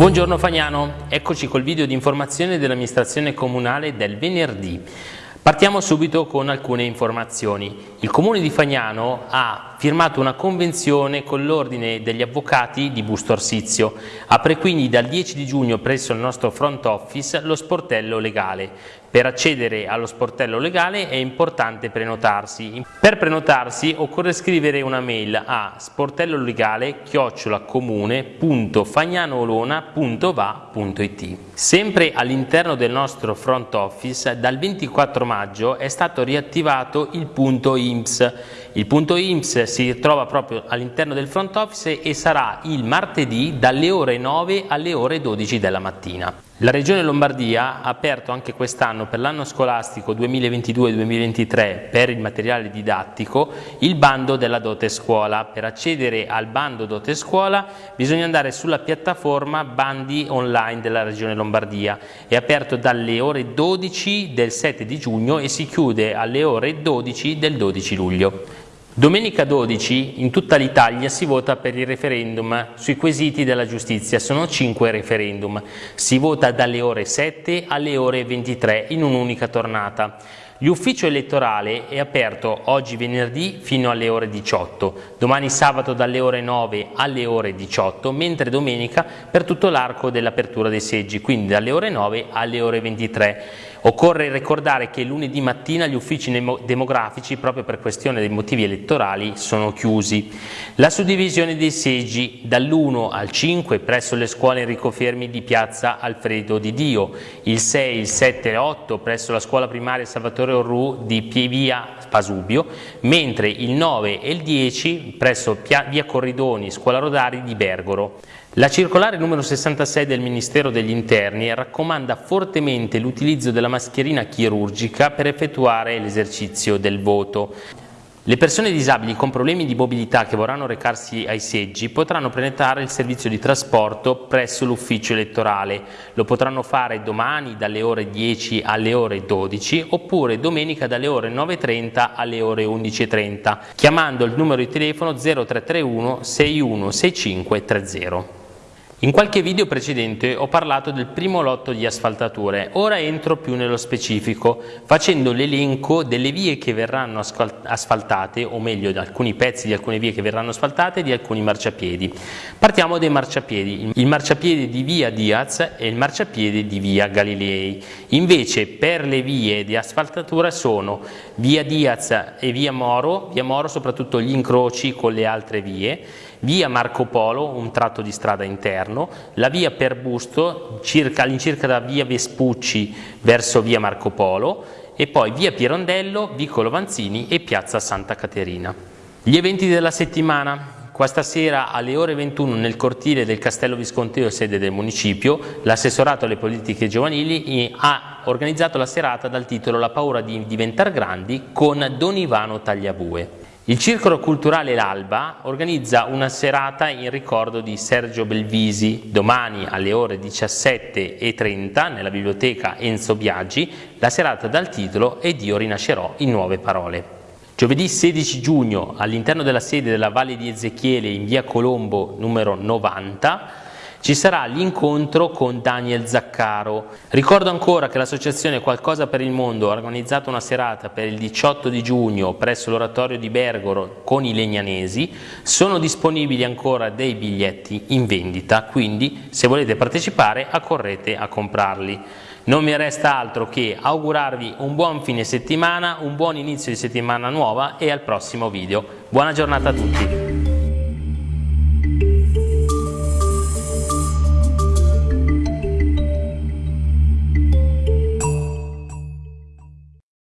Buongiorno Fagnano, eccoci col video di informazione dell'amministrazione comunale del venerdì. Partiamo subito con alcune informazioni. Il Comune di Fagnano ha firmato una convenzione con l'Ordine degli Avvocati di Busto Arsizio. Apre quindi dal 10 di giugno presso il nostro front office lo sportello legale. Per accedere allo sportello legale è importante prenotarsi. Per prenotarsi occorre scrivere una mail a sportellolegale chiocciolacomune.fagnanolona.va.it Sempre all'interno del nostro front office dal 24 maggio è stato riattivato il punto IMSS. Il punto IMSS si trova proprio all'interno del front office e sarà il martedì dalle ore 9 alle ore 12 della mattina. La Regione Lombardia ha aperto anche quest'anno per l'anno scolastico 2022-2023 per il materiale didattico il bando della dote scuola. Per accedere al bando dote scuola bisogna andare sulla piattaforma bandi online della Regione Lombardia. È aperto dalle ore 12 del 7 di giugno e si chiude alle ore 12 del 12 luglio. Domenica 12 in tutta l'Italia si vota per il referendum sui quesiti della giustizia, sono 5 referendum, si vota dalle ore 7 alle ore 23 in un'unica tornata. L'ufficio elettorale è aperto oggi venerdì fino alle ore 18, domani sabato dalle ore 9 alle ore 18, mentre domenica per tutto l'arco dell'apertura dei seggi, quindi dalle ore 9 alle ore 23. Occorre ricordare che lunedì mattina gli uffici demografici, proprio per questione dei motivi elettorali, sono chiusi. La suddivisione dei seggi dall'1 al 5 presso le scuole Enrico Fermi di piazza Alfredo Di Dio, il 6, il 7 e 8 presso la scuola primaria Salvatore Orru di via Pasubio, mentre il 9 e il 10 presso via Corridoni, scuola Rodari di Bergoro. La circolare numero 66 del Ministero degli Interni raccomanda fortemente l'utilizzo della mascherina chirurgica per effettuare l'esercizio del voto. Le persone disabili con problemi di mobilità che vorranno recarsi ai seggi potranno prenotare il servizio di trasporto presso l'ufficio elettorale. Lo potranno fare domani dalle ore 10 alle ore 12 oppure domenica dalle ore 9.30 alle ore 11.30 chiamando il numero di telefono 0331 616530. In qualche video precedente ho parlato del primo lotto di asfaltature, ora entro più nello specifico facendo l'elenco delle vie che verranno asfaltate, o meglio di alcuni pezzi di alcune vie che verranno asfaltate e di alcuni marciapiedi. Partiamo dai marciapiedi, il marciapiede di via Diaz e il marciapiede di via Galilei. Invece per le vie di asfaltatura sono via Diaz e via Moro, via Moro soprattutto gli incroci con le altre vie, via Marco Polo, un tratto di strada interno, la via per Busto, all'incirca da via Vespucci verso via Marco Polo e poi via Pirondello, Vicolo Vanzini e piazza Santa Caterina. Gli eventi della settimana. Questa sera alle ore 21 nel cortile del Castello Visconteo, sede del municipio, l'assessorato alle politiche giovanili ha organizzato la serata dal titolo La paura di diventare grandi con Don Ivano Tagliabue. Il Circolo Culturale L'Alba organizza una serata in ricordo di Sergio Belvisi. Domani alle ore 17.30 nella biblioteca Enzo Biaggi la serata dal titolo Ed io rinascerò in nuove parole. Giovedì 16 giugno all'interno della sede della Valle di Ezechiele in via Colombo numero 90 ci sarà l'incontro con Daniel Zaccaro. Ricordo ancora che l'associazione Qualcosa per il Mondo ha organizzato una serata per il 18 di giugno presso l'oratorio di Bergoro con i legnanesi, sono disponibili ancora dei biglietti in vendita, quindi se volete partecipare accorrete a comprarli. Non mi resta altro che augurarvi un buon fine settimana, un buon inizio di settimana nuova e al prossimo video. Buona giornata a tutti!